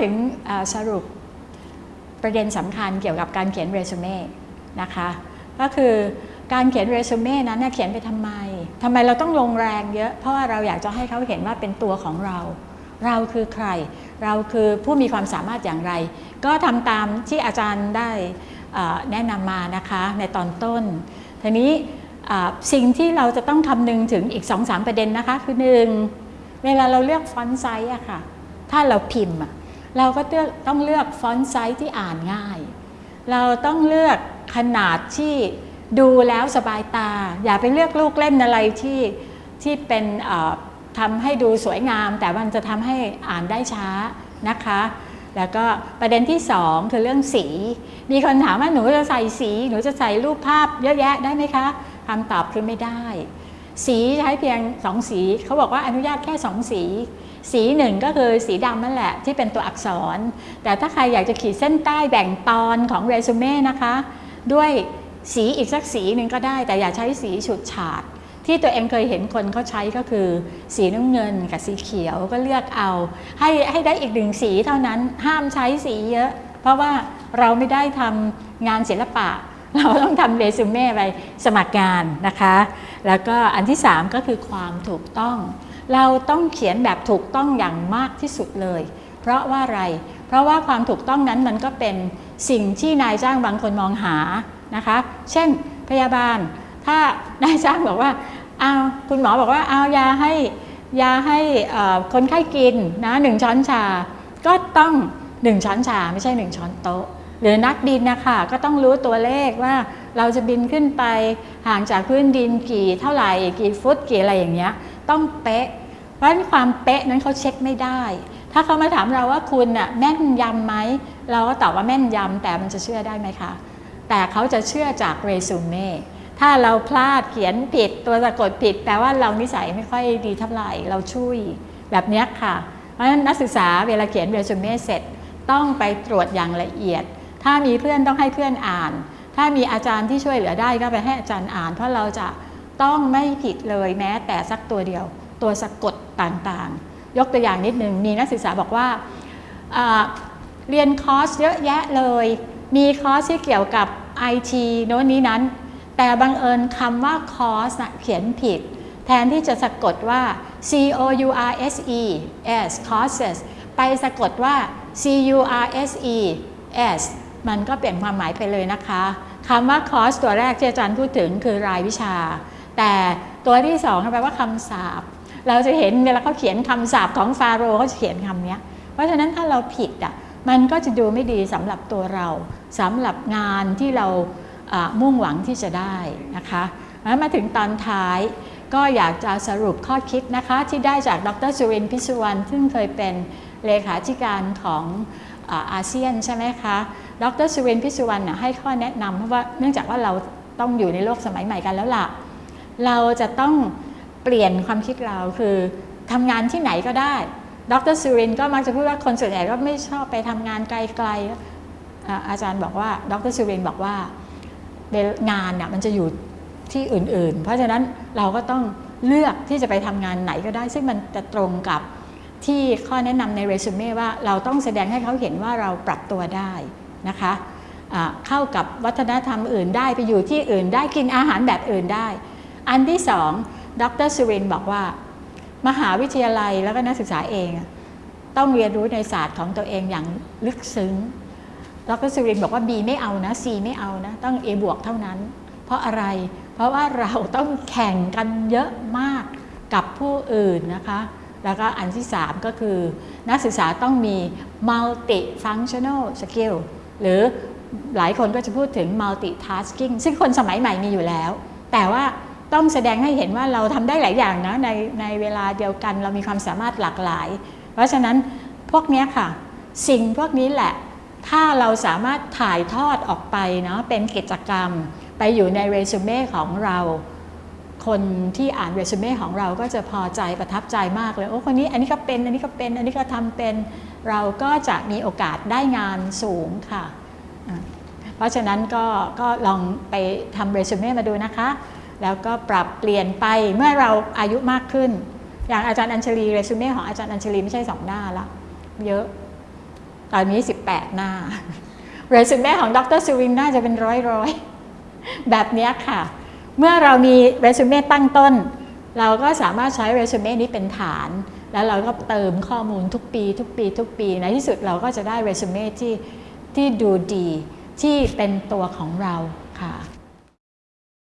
ถึงสรุปประเด็นสำคัญเกี่ยวกับการเขียนเรซูเม่นะคะก็คือการเขียนเรซูเม่นั้นเขียนไปทำไมทำไมเราต้องลงแรงเยอะ เพราะว่าเราอยากจะให้เขาเห็นว่าเป็นตัวของเรา เราคือใคร เราคือผู้มีความสามารถอย่างไร ก็ทำตามที่อาจารย์ได้แนะนำมานะคะในตอนต้นทีนี้สิ่งที่เราจะต้องคำนึงถึงอีก2อสประเด็นนะคะ คือหนึ่งเวลาเราเลือก font size อะค่ะ ถ้าเราพิมพ์ เราก็ต้องเลือก font size ที่อ่านง่าย เราต้องเลือกขนาดที่ดูแล้วสบายตา อย่าไปเลือกลูกเล่นอะไรที่ที่เป็นทำให้ดูสวยงาม แต่มันจะทำให้อ่านได้ช้านะคะ แล้วก็ประเด็นที่ 2 คือเรื่องสี มีคนถามว่าหนูจะใส่สี หนูจะใส่รูปภาพเยอะแยะได้ไหมคะคำตอบคือไม่ได้ สีใช้เพียง 2 สีเขาบอกว่าอนุญาตแค่ 2 สี สีหนึ่งก็คือสีดำนั่นแหละที่เป็นตัวอักษร แต่ถ้าใครอยากจะขีดเส้นใต้แบ่งตอนของเรซูเม่นะคะ ด้วยสีอีกสักสีหนึ่งก็ได้ แต่อย่าใช้สีฉูดฉาดที่ตัวเองเคยเห็นคนเขาใช้ก็คือ สีน้ำเงินกับสีเขียวก็เลือกเอา ให้ให้ได้อีกหนึ่งสีเท่านั้นห้ามใช้สีเยอะ เพราะว่าเราไม่ได้ทำงานศิลปะ เราต้องทำเรซูเม่ไปสมัครงานนะคะ แล้วก็อันที่ 3 ก็คือความถูกต้อง เราต้องเขียนแบบถูกต้องอย่างมากที่สุดเลย เพราะว่าอะไร เพราะว่าความถูกต้องนั้นมันก็เป็นสิ่งที่นายจ้างบางคนมองหานะคะ เช่นพยาบาล ถ้านายจ้างบอกว่าเอาคุณหมอบอกว่าเอายาให้ยาให้คนไข้กินนะหนึ่งช้อนชา ก็ต้องหนึ่งช้อนชาไม่ใช่หนึ่งช้อนโต๊ะ หรือนักบินนะคะก็ต้องรู้ตัวเลขว่าเราจะบินขึ้นไปห่างจากพื้นดินกี่เท่าไหร่กี่ฟุตกี่อะไรอย่างเงี้ยต้องเป๊ะ เพราะความเป๊ะนั้นเขาเช็คไม่ได้ ถ้าเขามาถามเราว่าคุณน่ะแม่นยำไหมเราก็ตอบว่าแม่นยำแต่มันจะเชื่อได้ไหมคะแต่เขาจะเชื่อจากเรซูเม่ถ้าเราพลาดเขียนผิดตัวสะกดผิดแปลว่าเรานิสัยไม่ค่อยดีเท่าไหร่เราช่วยแบบนี้ค่ะเพราะฉะนั้นนักศึกษาเวลาเขียนเรซูเม่เสร็จต้องไปตรวจอย่างละเอียด ถ้ามีเพื่อนต้องให้เพื่อนอ่าน ถ้ามีอาจารย์ที่ช่วยเหลือได้ก็ไปให้อาจารย์อ่าน เพราะเราจะต้องไม่ผิดเลยแม้แต่สักตัวเดียว ตัวสะกดต่างๆ ยกตัวอย่างนิดหนึ่งมีนักศึกษาบอกว่าเรียนคอร์สเยอะแยะเลย มีคอร์สที่เกี่ยวกับ IT โน้นนี้นั้น แต่บังเอิญคำว่าคอร์สเขียนผิด แทนที่จะสะกดว่า C O U R S E S courses ไปสะกดว่า C U R S E S มันก็เปลี่ยนความหมายไปเลยนะคะคำว่าคอร์สตัวแรกที่อาจารย์พูดถึงคือรายวิชา แต่ตัวที่สองแปลว่าคำสาบเราจะเห็นเวลาเขาเขียนคำสาบของฟาโรห์เขาเขียนคำนี้เพราะฉะนั้นถ้าเราผิดอะมันก็จะดูไม่ดีสำหรับตัวเราสำหรับงานที่เรามุ่งหวังที่จะได้นะคะมาถึงตอนท้ายก็อยากจะสรุปข้อคิดนะคะที่ได้จากดรสุรินพิสุวรรณซึ่งเคยเป็นเลขาธิการของอาเซียนใช่ไหมคะ ดรสุรินพิสุวรรณให้ข้อแนะนำเพราะว่าเนื่องจากว่าเราต้องอยู่ในโลกสมัยใหม่กันแล้วล่ะ เราจะต้องเปลี่ยนความคิดเราคือทำงานที่ไหนก็ได้ ดรสุรินก็มักจะพูดว่าคนส่วนใหญ่ก็ไม่ชอบไปทำงานไกลๆ อาจารย์บอกว่า ดรสุรินบอกว่างานเนี่ยมันจะอยู่ที่อื่น ๆ เพราะฉะนั้นเราก็ต้องเลือกที่จะไปทำงานไหนก็ได้ ซึ่งมันจะตรงกับที่ข้อแนะนำในเรซูเม่ว่าเราต้องแสดงให้เขาเห็นว่าเราปรับตัวได้ นะคะเข้ากับวัฒนธรรมอื่นได้ไปอยู่ที่อื่นได้กินอาหารแบบอื่นได้ อันที่สองดรสุรินบอกว่า มหาวิทยาลัยแล้วก็นักศึกษาเอง ต้องเรียนรู้ในศาสตร์ของตัวเองอย่างลึกซึ้งดรสุรินบอกว่า B ไม่เอานะ C ไม่เอานะ ต้อง A บวกเท่านั้น เพราะอะไร เพราะว่าเราต้องแข่งกันเยอะมากกับผู้อื่นนะคะ แล้วก็อันที่ 3 ก็คือ นักศึกษาต้องมี multi functional skill หรือหลายคนก็จะพูดถึง multitasking ซึ่งคนสมัยใหม่มีอยู่แล้ว แต่ว่าต้องแสดงให้เห็นว่าเราทำได้หลายอย่างนะในในเวลาเดียวกันเรามีความสามารถหลากหลาย เพราะฉะนั้นพวกนี้ค่ะ สิ่งพวกนี้แหละ ถ้าเราสามารถถ่ายทอดออกไปเนาะเป็นกิจกรรม ไปอยู่ในเรซูเม่ของเรา คนที่อ่านเรซูเม่ของเราก็จะพอใจประทับใจมากเลย โอ้คนนี้อันนี้ก็เป็น อันนี้ก็เป็น อันนี้ก็ทำเป็น เราก็จะมีโอกาสได้งานสูงค่ะ เพราะฉะนั้นก็ก็ลองไปทำเรซูเม่มาดูนะคะ แล้วก็ปรับเปลี่ยนไปเมื่อเราอายุมากขึ้น อย่างอาจารย์อัญชลีเรซูเม่ของอาจารย์อัญชลีไม่ใช่สองหน้าละเยอะ ตอนนี้ 18 หน้า เรซูเม่ของดรสวิงน่าจะเป็นร้อยๆแบบนี้ค่ะ เมื่อเรามีเรซูเม่ตั้งต้น เราก็สามารถใช้เรซูเม่นี้เป็นฐาน แล้วเราก็เติมข้อมูลทุกปี ทุกปี ทุกปี ในที่สุดเราก็จะได้เรซูเม่ที่ที่ดูดีที่เป็นตัวของเราค่ะ